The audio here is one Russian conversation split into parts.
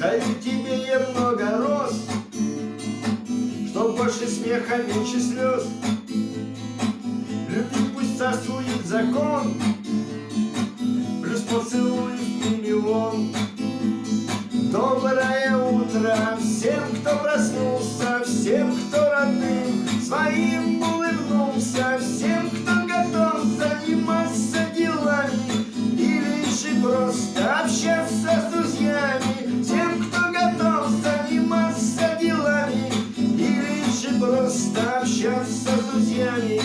Даю тебе я много роз, Чтоб больше смеха, меньше слез. Любви пусть царствует закон, Плюс поцелуев миллион. Доброе утро всем, кто проснулся, всем, кто просто общаться с друзьями.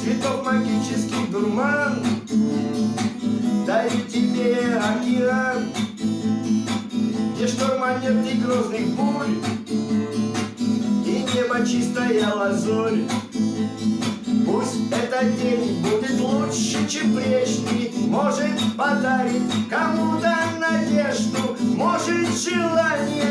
Цветов магический дурман. Дарю тебе океан. Где шторма нет и грозных бурь. И небо чистая лазурь. Пусть этот день будет лучше, чем прежний. Может подарит кому-то надежду. Может желание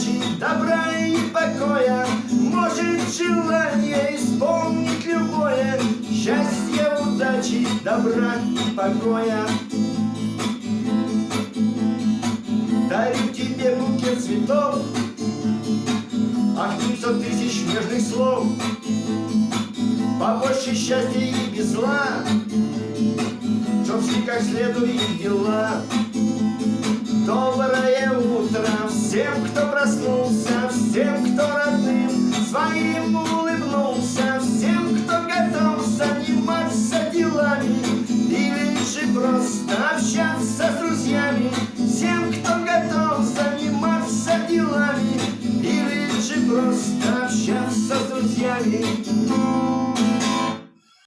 удачи, добра и покоя. Может желание исполнить любое. Счастье, удачи, добра и покоя. Дарю тебе букет цветов Ах, пятьсот тысяч нежных слов. Побольше счастья и без зла. Чтоб шли как следует дела y aller.